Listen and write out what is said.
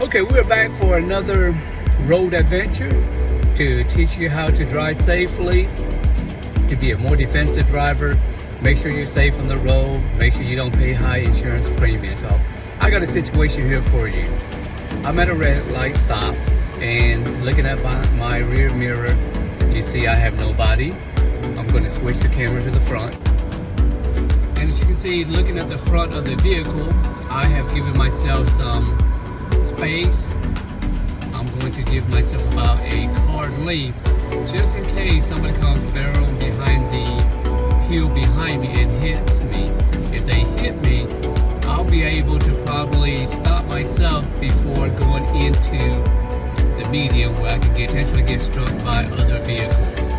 Okay, we're back for another road adventure to teach you how to drive safely, to be a more defensive driver, make sure you're safe on the road, make sure you don't pay high insurance premiums. So I got a situation here for you. I'm at a red light stop and looking at my, my rear mirror, you see I have nobody. I'm going to switch the camera to the front. And as you can see, looking at the front of the vehicle, I have given myself some space. I'm going to give myself about a car length just in case somebody comes barreling behind the hill behind me and hits me. If they hit me, I'll be able to probably stop myself before going into the median where I can get, potentially get struck by other vehicles.